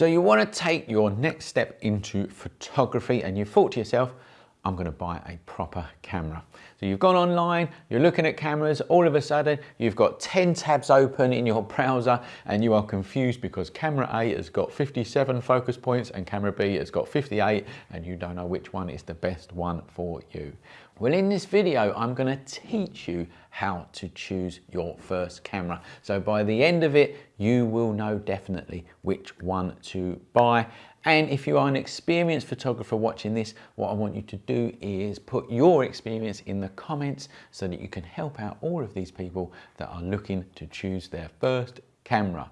So you want to take your next step into photography and you thought to yourself, I'm going to buy a proper camera. So you've gone online, you're looking at cameras, all of a sudden you've got 10 tabs open in your browser and you are confused because camera A has got 57 focus points and camera B has got 58 and you don't know which one is the best one for you. Well, in this video, I'm gonna teach you how to choose your first camera. So by the end of it, you will know definitely which one to buy. And if you are an experienced photographer watching this, what I want you to do is put your experience in the comments so that you can help out all of these people that are looking to choose their first camera.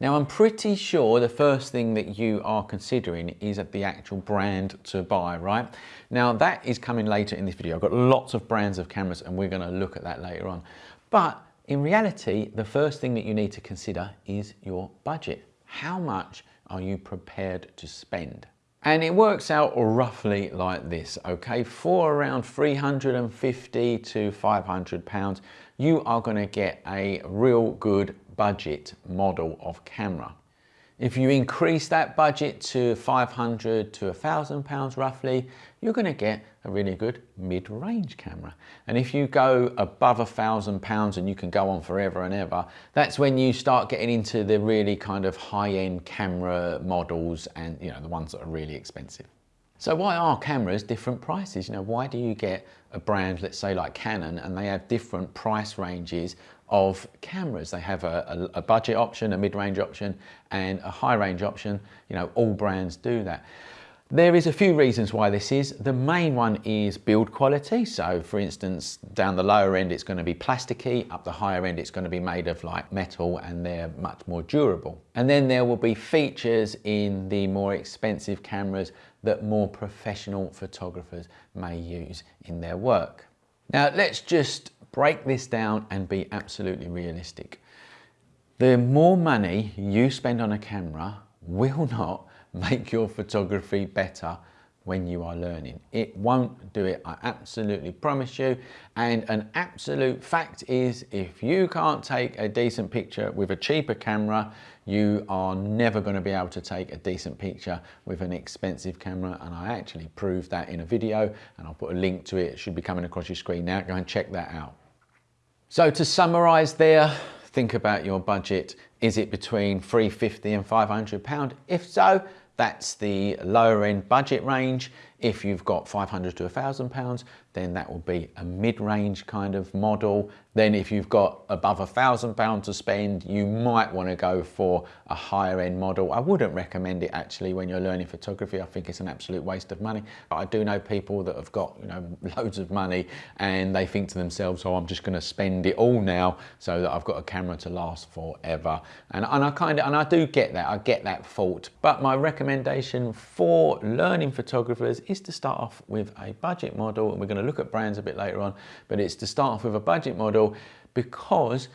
Now I'm pretty sure the first thing that you are considering is the actual brand to buy, right? Now that is coming later in this video. I've got lots of brands of cameras and we're gonna look at that later on. But in reality, the first thing that you need to consider is your budget. How much are you prepared to spend? And it works out roughly like this, okay? For around 350 to 500 pounds, you are gonna get a real good budget model of camera. If you increase that budget to 500 to 1000 pounds roughly, you're going to get a really good mid-range camera. And if you go above a thousand pounds and you can go on forever and ever, that's when you start getting into the really kind of high-end camera models and you know the ones that are really expensive. So why are cameras different prices? You know, why do you get a brand, let's say like Canon, and they have different price ranges of cameras. They have a, a, a budget option, a mid-range option, and a high-range option. You know, all brands do that. There is a few reasons why this is. The main one is build quality. So for instance, down the lower end, it's going to be plasticky. Up the higher end, it's going to be made of like metal and they're much more durable. And then there will be features in the more expensive cameras that more professional photographers may use in their work. Now let's just break this down and be absolutely realistic. The more money you spend on a camera will not make your photography better when you are learning. It won't do it, I absolutely promise you. And an absolute fact is if you can't take a decent picture with a cheaper camera, you are never gonna be able to take a decent picture with an expensive camera. And I actually proved that in a video and I'll put a link to it. It should be coming across your screen now. Go and check that out. So to summarize there, think about your budget. Is it between 350 and 500 pound? If so, that's the lower end budget range. If you've got 500 to 1,000 pounds, then that will be a mid-range kind of model. Then if you've got above a thousand pounds to spend, you might want to go for a higher end model. I wouldn't recommend it actually when you're learning photography. I think it's an absolute waste of money. But I do know people that have got you know loads of money and they think to themselves, oh, I'm just going to spend it all now so that I've got a camera to last forever. And, and I kind of, and I do get that, I get that thought. But my recommendation for learning photographers is to start off with a budget model and we're going to look at brands a bit later on but it's to start off with a budget model because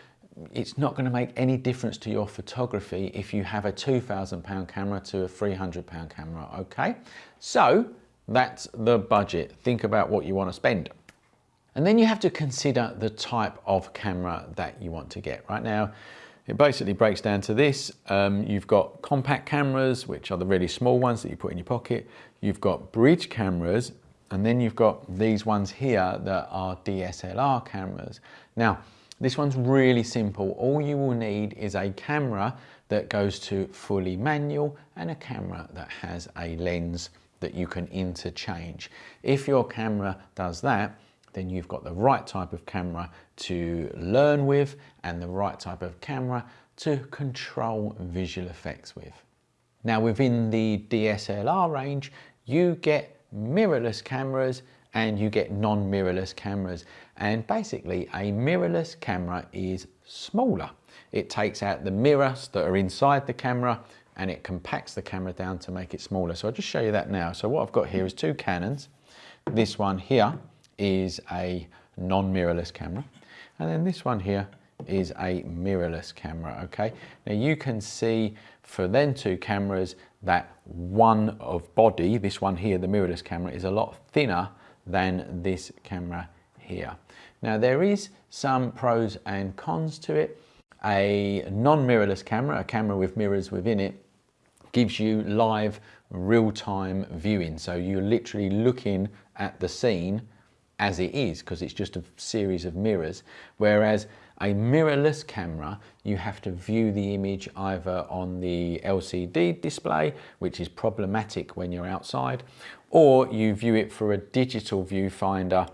it's not going to make any difference to your photography if you have a 2,000 pound camera to a 300 pound camera okay so that's the budget think about what you want to spend and then you have to consider the type of camera that you want to get right now it basically breaks down to this. Um, you've got compact cameras, which are the really small ones that you put in your pocket. You've got bridge cameras, and then you've got these ones here that are DSLR cameras. Now, this one's really simple. All you will need is a camera that goes to fully manual and a camera that has a lens that you can interchange. If your camera does that, then you've got the right type of camera to learn with and the right type of camera to control visual effects with. Now within the DSLR range, you get mirrorless cameras and you get non-mirrorless cameras. And basically a mirrorless camera is smaller. It takes out the mirrors that are inside the camera and it compacts the camera down to make it smaller. So I'll just show you that now. So what I've got here is two Canons. This one here is a non-mirrorless camera. And then this one here is a mirrorless camera, okay? Now you can see for then two cameras that one of body, this one here, the mirrorless camera, is a lot thinner than this camera here. Now there is some pros and cons to it. A non-mirrorless camera, a camera with mirrors within it, gives you live real-time viewing. So you're literally looking at the scene as it is because it's just a series of mirrors. Whereas a mirrorless camera, you have to view the image either on the LCD display, which is problematic when you're outside, or you view it through a digital viewfinder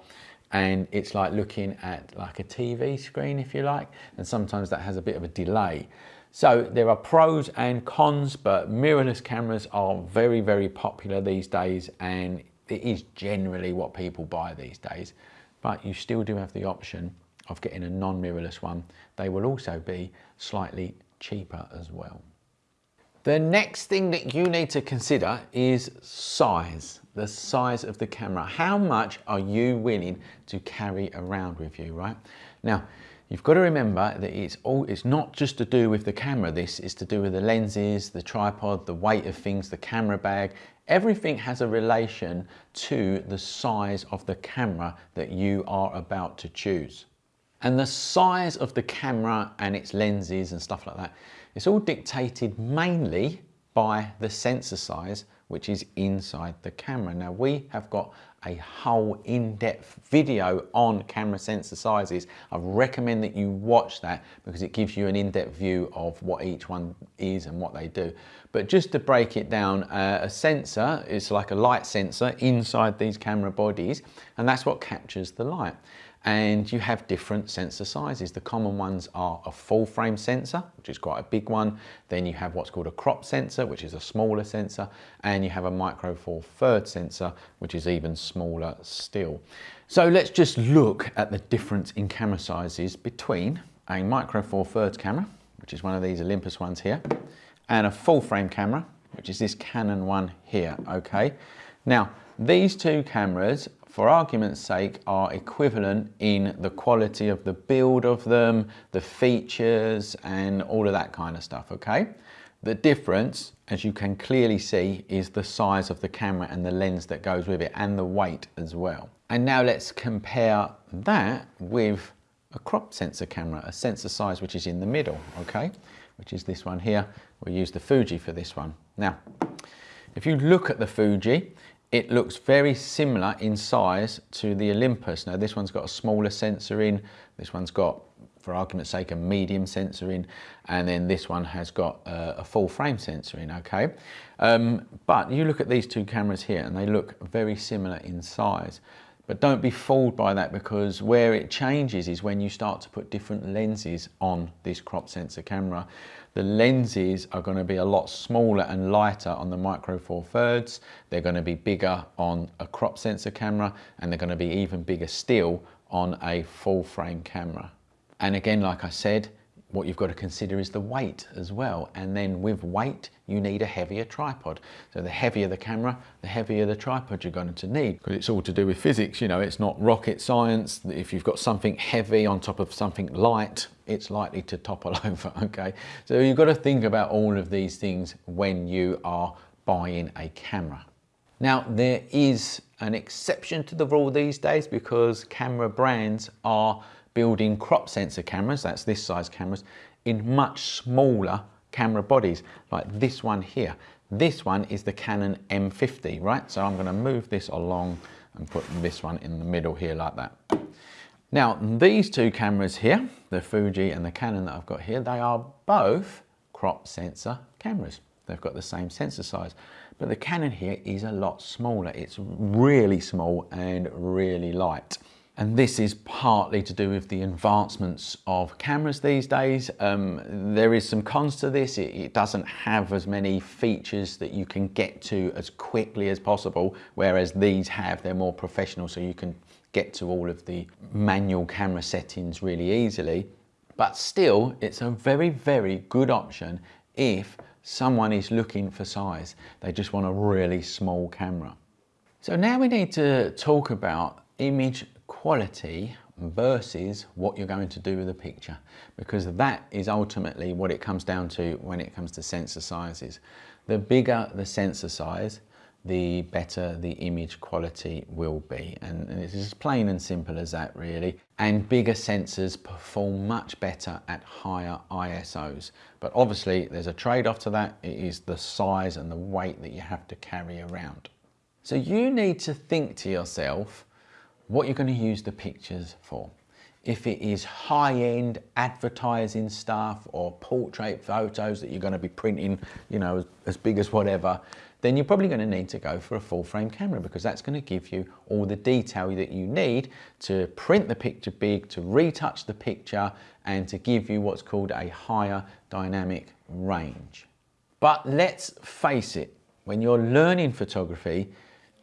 and it's like looking at like a TV screen, if you like, and sometimes that has a bit of a delay. So there are pros and cons, but mirrorless cameras are very, very popular these days and it is generally what people buy these days. But you still do have the option of getting a non-mirrorless one. They will also be slightly cheaper as well. The next thing that you need to consider is size, the size of the camera. How much are you willing to carry around with you, right? Now, you've got to remember that it's all it's not just to do with the camera this is to do with the lenses the tripod the weight of things the camera bag everything has a relation to the size of the camera that you are about to choose and the size of the camera and its lenses and stuff like that, it's all dictated mainly by the sensor size, which is inside the camera. Now we have got a whole in-depth video on camera sensor sizes. I recommend that you watch that because it gives you an in-depth view of what each one is and what they do. But just to break it down, uh, a sensor is like a light sensor inside these camera bodies and that's what captures the light and you have different sensor sizes. The common ones are a full frame sensor, which is quite a big one. Then you have what's called a crop sensor, which is a smaller sensor, and you have a micro four third sensor, which is even smaller still. So let's just look at the difference in camera sizes between a micro four thirds camera, which is one of these Olympus ones here, and a full frame camera, which is this Canon one here, okay? Now, these two cameras for argument's sake, are equivalent in the quality of the build of them, the features, and all of that kind of stuff, okay? The difference, as you can clearly see, is the size of the camera and the lens that goes with it, and the weight as well. And now let's compare that with a crop sensor camera, a sensor size which is in the middle, okay? Which is this one here. We'll use the Fuji for this one. Now, if you look at the Fuji, it looks very similar in size to the Olympus. Now this one's got a smaller sensor in, this one's got, for argument's sake, a medium sensor in, and then this one has got a, a full frame sensor in, okay? Um, but you look at these two cameras here and they look very similar in size. But don't be fooled by that because where it changes is when you start to put different lenses on this crop sensor camera. The lenses are going to be a lot smaller and lighter on the Micro Four Thirds. They're going to be bigger on a crop sensor camera and they're going to be even bigger still on a full frame camera. And again, like I said, what you've got to consider is the weight as well. And then with weight, you need a heavier tripod. So the heavier the camera, the heavier the tripod you're going to need. Because it's all to do with physics, you know, it's not rocket science. If you've got something heavy on top of something light, it's likely to topple over, okay? So you've got to think about all of these things when you are buying a camera. Now, there is an exception to the rule these days because camera brands are building crop sensor cameras, that's this size cameras, in much smaller camera bodies, like this one here. This one is the Canon M50, right? So I'm gonna move this along and put this one in the middle here like that. Now, these two cameras here, the Fuji and the Canon that I've got here, they are both crop sensor cameras. They've got the same sensor size, but the Canon here is a lot smaller. It's really small and really light. And this is partly to do with the advancements of cameras these days. Um, there is some cons to this. It, it, doesn't have as many features that you can get to as quickly as possible, whereas these have, they're more professional, so you can get to all of the manual camera settings really easily. But still, it's a very, very good option if someone is looking for size. They just want a really small camera. So now we need to talk about image quality versus what you're going to do with the picture because that is ultimately what it comes down to when it comes to sensor sizes. The bigger the sensor size, the better the image quality will be. And, it's as plain and simple as that really. And bigger sensors perform much better at higher ISOs. But obviously there's a trade-off to that. It is the size and the weight that you have to carry around. So you need to think to yourself what you're going to use the pictures for. If it is high-end advertising stuff or portrait photos that you're going to be printing, you know, as big as whatever, then you're probably going to need to go for a full frame camera because that's going to give you all the detail that you need to print the picture big, to retouch the picture and to give you what's called a higher dynamic range. But let's face it, when you're learning photography,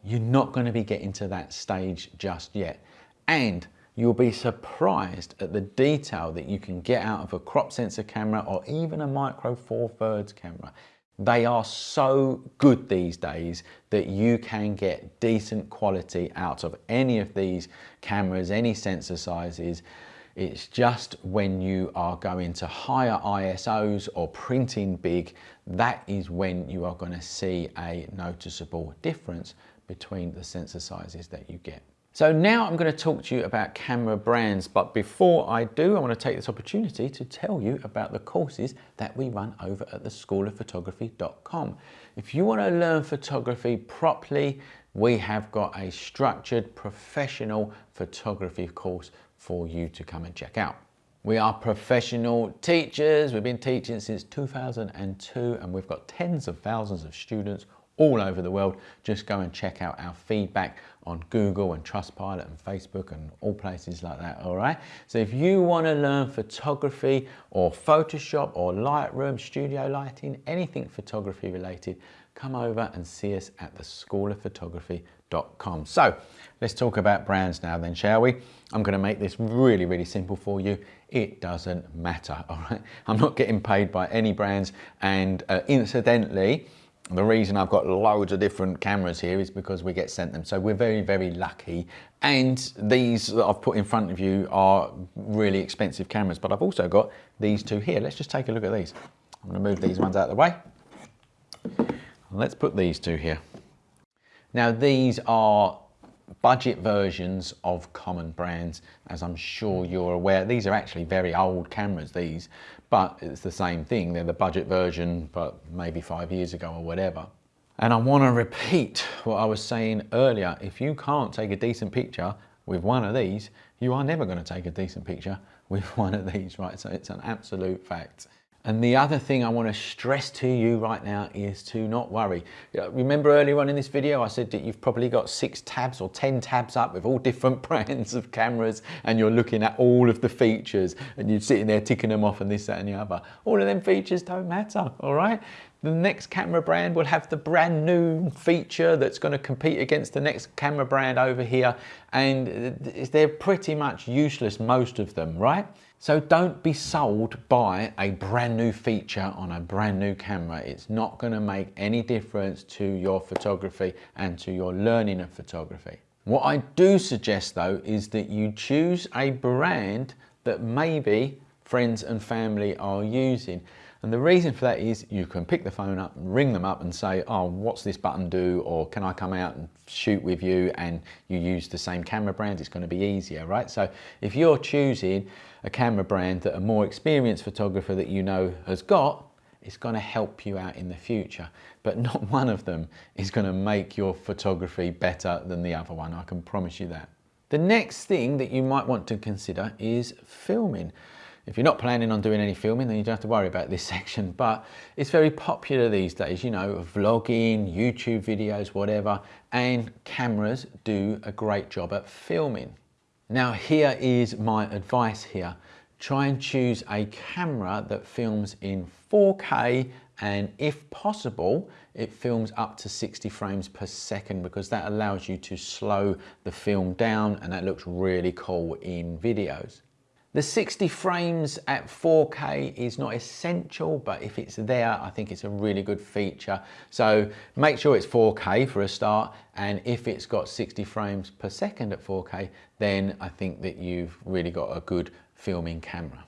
you're not going to be getting to that stage just yet. And you'll be surprised at the detail that you can get out of a crop sensor camera or even a micro four thirds camera. They are so good these days that you can get decent quality out of any of these cameras, any sensor sizes. It's just when you are going to higher ISOs or printing big, that is when you are going to see a noticeable difference between the sensor sizes that you get. So now I'm going to talk to you about camera brands, but before I do, I want to take this opportunity to tell you about the courses that we run over at the schoolofphotography.com. If you want to learn photography properly, we have got a structured professional photography course for you to come and check out. We are professional teachers. We've been teaching since 2002 and we've got tens of thousands of students all over the world. Just go and check out our feedback on Google and Trustpilot and Facebook and all places like that, all right? So if you wanna learn photography or Photoshop or Lightroom, studio lighting, anything photography related, come over and see us at the schoolofphotography.com. So let's talk about brands now then, shall we? I'm gonna make this really, really simple for you. It doesn't matter, all right? I'm not getting paid by any brands and uh, incidentally, the reason I've got loads of different cameras here is because we get sent them. So we're very, very lucky. And these that I've put in front of you are really expensive cameras, but I've also got these two here. Let's just take a look at these. I'm gonna move these ones out of the way. Let's put these two here. Now these are budget versions of common brands, as I'm sure you're aware. These are actually very old cameras, these, but it's the same thing. They're the budget version, but maybe five years ago or whatever. And I want to repeat what I was saying earlier. If you can't take a decent picture with one of these, you are never going to take a decent picture with one of these, right? So it's an absolute fact. And the other thing I want to stress to you right now is to not worry. Remember earlier on in this video, I said that you've probably got six tabs or 10 tabs up with all different brands of cameras and you're looking at all of the features and you're sitting there ticking them off and this, that and the other. All of them features don't matter, all right? The next camera brand will have the brand new feature that's going to compete against the next camera brand over here and they're pretty much useless, most of them, right? So don't be sold by a brand new feature on a brand new camera. It's not going to make any difference to your photography and to your learning of photography. What I do suggest though is that you choose a brand that maybe friends and family are using. And the reason for that is you can pick the phone up, and ring them up and say, oh, what's this button do? Or can I come out and shoot with you? And you use the same camera brand, it's gonna be easier, right? So if you're choosing a camera brand that a more experienced photographer that you know has got, it's gonna help you out in the future. But not one of them is gonna make your photography better than the other one, I can promise you that. The next thing that you might want to consider is filming. If you're not planning on doing any filming, then you don't have to worry about this section, but it's very popular these days, you know, vlogging, YouTube videos, whatever, and cameras do a great job at filming. Now here is my advice here. Try and choose a camera that films in 4K and if possible, it films up to 60 frames per second because that allows you to slow the film down and that looks really cool in videos. The 60 frames at 4K is not essential, but if it's there, I think it's a really good feature. So make sure it's 4K for a start. And if it's got 60 frames per second at 4K, then I think that you've really got a good filming camera.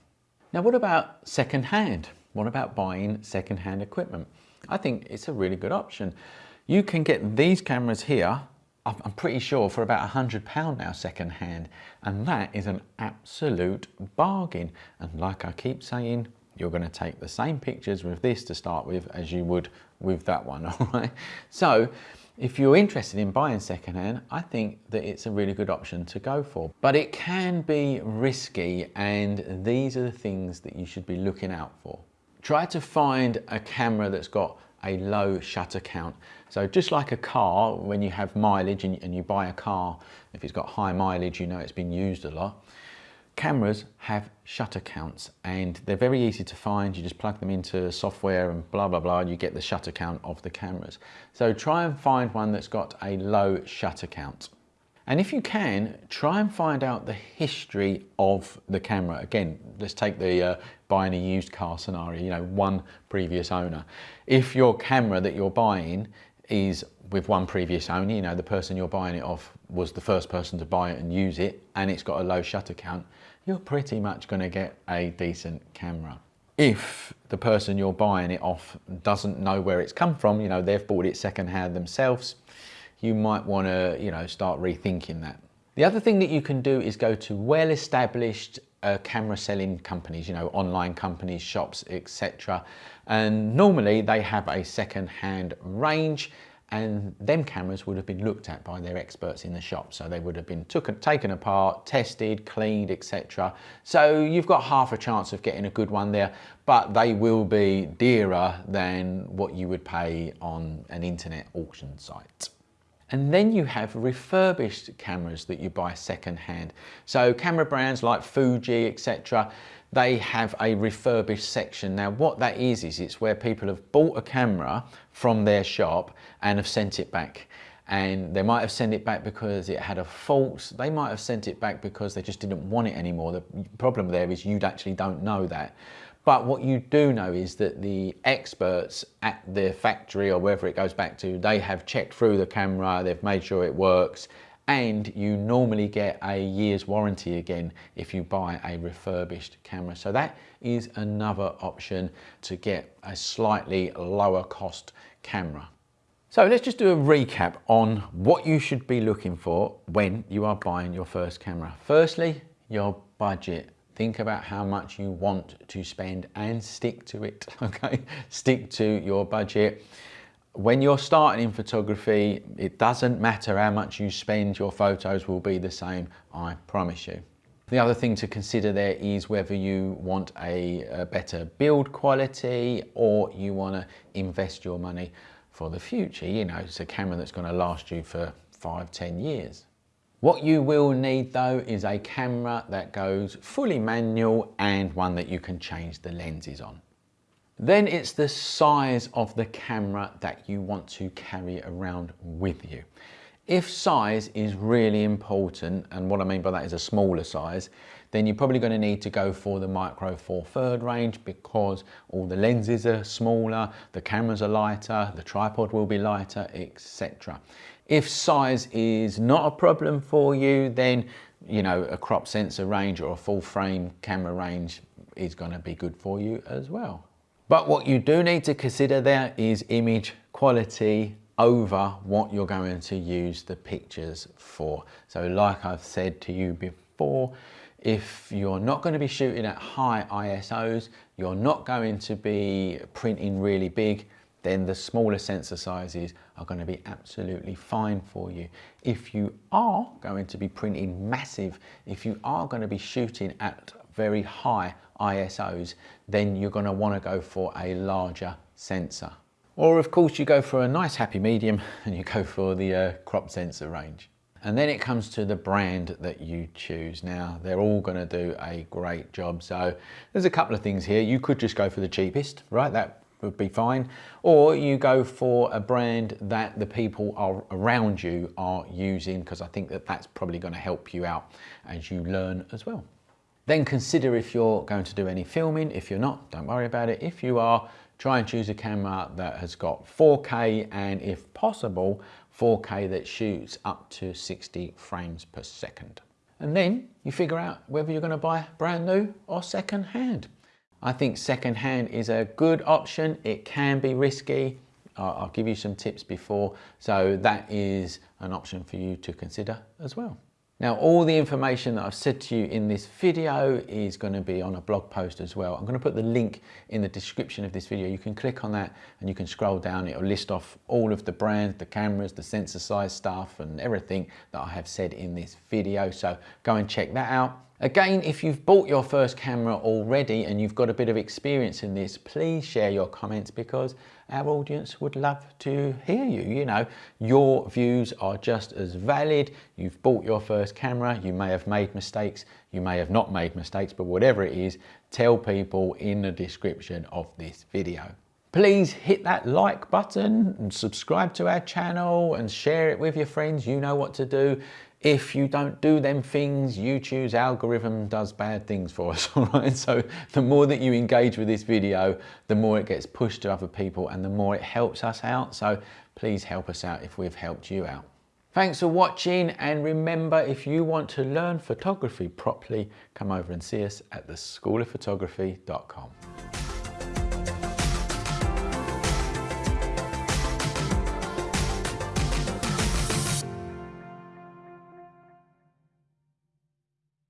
Now, what about secondhand? What about buying secondhand equipment? I think it's a really good option. You can get these cameras here, I'm pretty sure for about a hundred pound now second hand. And that is an absolute bargain. And like I keep saying, you're gonna take the same pictures with this to start with as you would with that one, all right? So if you're interested in buying secondhand, I think that it's a really good option to go for. But it can be risky and these are the things that you should be looking out for. Try to find a camera that's got a low shutter count. So just like a car, when you have mileage and, and you buy a car, if it's got high mileage, you know it's been used a lot. Cameras have shutter counts and they're very easy to find. You just plug them into software and blah, blah, blah, and you get the shutter count of the cameras. So try and find one that's got a low shutter count. And if you can, try and find out the history of the camera. Again, let's take the uh, buying a used car scenario, you know, one previous owner. If your camera that you're buying is with one previous owner, you know, the person you're buying it off was the first person to buy it and use it, and it's got a low shutter count, you're pretty much going to get a decent camera. If the person you're buying it off doesn't know where it's come from, you know, they've bought it secondhand themselves, you might want to, you know, start rethinking that. The other thing that you can do is go to well-established uh, camera selling companies, you know, online companies, shops, etc. And normally they have a second-hand range and them cameras would have been looked at by their experts in the shop. So they would have been took, taken apart, tested, cleaned, etc. So you've got half a chance of getting a good one there, but they will be dearer than what you would pay on an internet auction site. And then you have refurbished cameras that you buy second-hand. So camera brands like Fuji, etc., they have a refurbished section. Now what that is, is it's where people have bought a camera from their shop and have sent it back. And they might have sent it back because it had a fault. They might have sent it back because they just didn't want it anymore. The problem there is you actually don't know that. But what you do know is that the experts at the factory or wherever it goes back to, they have checked through the camera, they've made sure it works, and you normally get a year's warranty again if you buy a refurbished camera. So that is another option to get a slightly lower cost camera. So let's just do a recap on what you should be looking for when you are buying your first camera. Firstly, your budget. Think about how much you want to spend and stick to it, okay? Stick to your budget. When you're starting in photography, it doesn't matter how much you spend, your photos will be the same, I promise you. The other thing to consider there is whether you want a, a better build quality or you want to invest your money for the future. You know, it's a camera that's going to last you for five, ten years. What you will need though is a camera that goes fully manual and one that you can change the lenses on. Then it's the size of the camera that you want to carry around with you. If size is really important, and what I mean by that is a smaller size, then you're probably going to need to go for the Micro Four Third range because all the lenses are smaller, the cameras are lighter, the tripod will be lighter, etc. If size is not a problem for you, then you know a crop sensor range or a full frame camera range is going to be good for you as well. But what you do need to consider there is image quality over what you're going to use the pictures for. So like I've said to you before, if you're not going to be shooting at high ISOs, you're not going to be printing really big, then the smaller sensor sizes are going to be absolutely fine for you. If you are going to be printing massive, if you are going to be shooting at very high ISOs, then you're going to want to go for a larger sensor. Or of course you go for a nice happy medium and you go for the uh, crop sensor range. And then it comes to the brand that you choose. Now, they're all gonna do a great job. So there's a couple of things here. You could just go for the cheapest, right? That would be fine. Or you go for a brand that the people are around you are using because I think that that's probably going to help you out as you learn as well. Then consider if you're going to do any filming. If you're not, don't worry about it. If you are, try and choose a camera that has got 4K and if possible, 4K that shoots up to 60 frames per second. And then you figure out whether you're going to buy brand new or second hand. I think secondhand is a good option. It can be risky. I'll give you some tips before. So that is an option for you to consider as well. Now, all the information that I've said to you in this video is going to be on a blog post as well. I'm going to put the link in the description of this video. You can click on that and you can scroll down. It'll list off all of the brands, the cameras, the sensor size stuff and everything that I have said in this video. So go and check that out. Again, if you've bought your first camera already and you've got a bit of experience in this, please share your comments because our audience would love to hear you. You know, your views are just as valid. You've bought your first camera, you may have made mistakes, you may have not made mistakes, but whatever it is, tell people in the description of this video. Please hit that like button and subscribe to our channel and share it with your friends. You know what to do. If you don't do them things, YouTube's algorithm does bad things for us, all right? So the more that you engage with this video, the more it gets pushed to other people and the more it helps us out. So please help us out if we've helped you out. Thanks for watching and remember if you want to learn photography properly, come over and see us at theschoolofphotography.com.